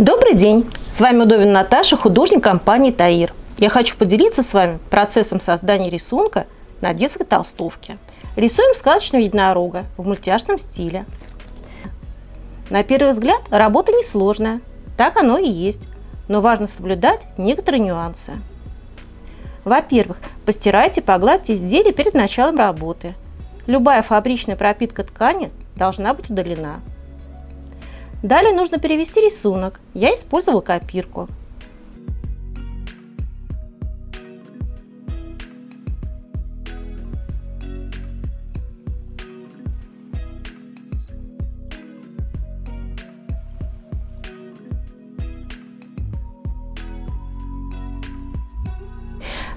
Добрый день! С вами Удовин Наташа, художник компании «Таир». Я хочу поделиться с вами процессом создания рисунка на детской толстовке. Рисуем сказочного единорога в мультяшном стиле. На первый взгляд работа несложная, так оно и есть, но важно соблюдать некоторые нюансы. Во-первых, постирайте, погладьте изделие перед началом работы. Любая фабричная пропитка ткани должна быть удалена. Далее нужно перевести рисунок. Я использовала копирку.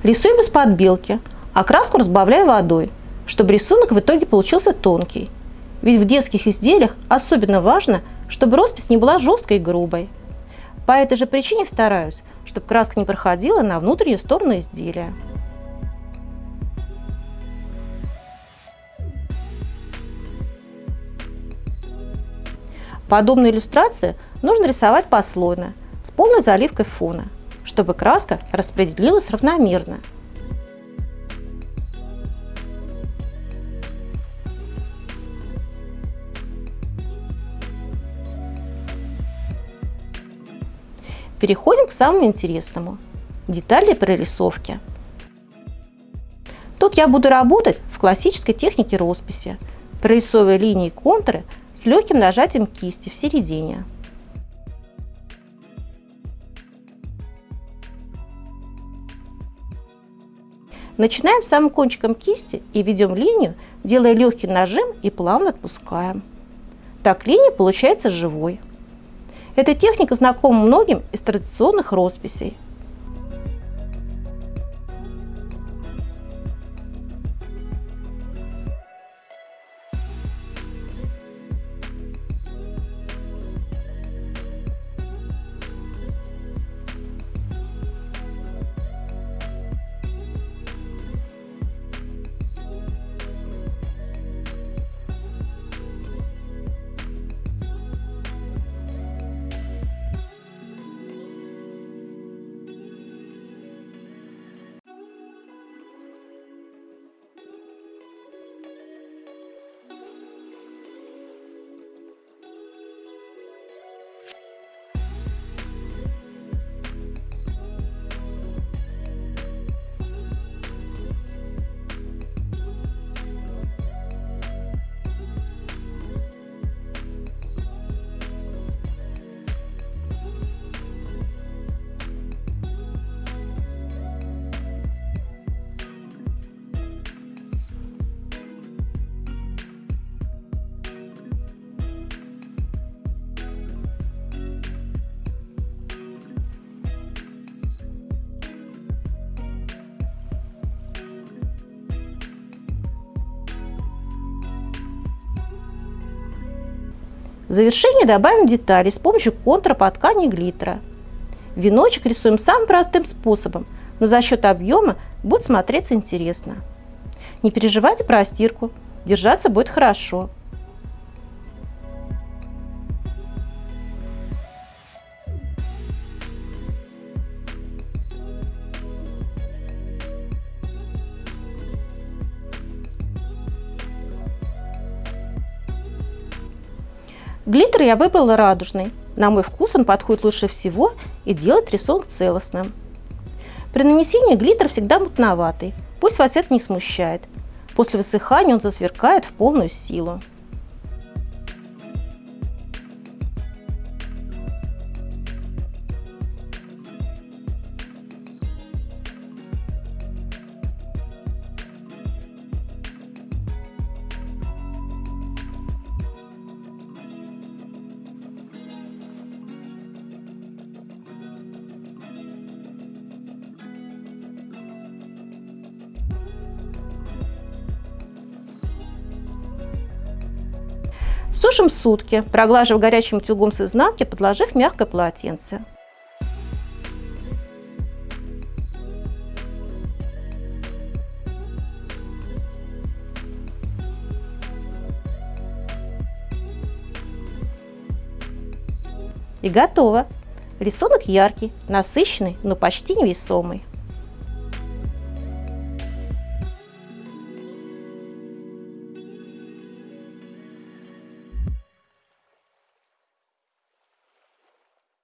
Рисуем из-под белки, а краску разбавляю водой, чтобы рисунок в итоге получился тонкий. Ведь в детских изделиях особенно важно, чтобы роспись не была жесткой и грубой. По этой же причине стараюсь, чтобы краска не проходила на внутреннюю сторону изделия. Подобные иллюстрации нужно рисовать послойно, с полной заливкой фона, чтобы краска распределилась равномерно. Переходим к самому интересному – детали прорисовки. Тут я буду работать в классической технике росписи, прорисовывая линии и контуры с легким нажатием кисти в середине. Начинаем самым кончиком кисти и ведем линию, делая легкий нажим и плавно отпускаем. Так линия получается живой. Эта техника знакома многим из традиционных росписей. В завершение добавим детали с помощью контура по ткани глиттера. Веночек рисуем самым простым способом, но за счет объема будет смотреться интересно. Не переживайте про стирку, держаться будет хорошо. Глиттер я выбрала радужный. На мой вкус он подходит лучше всего и делает рисунок целостным. При нанесении глиттер всегда мутноватый, пусть вас это не смущает. После высыхания он засверкает в полную силу. Сушим сутки, проглаживая горячим утюгом с изнанки, подложив мягкое полотенце. И готово! Рисунок яркий, насыщенный, но почти невесомый.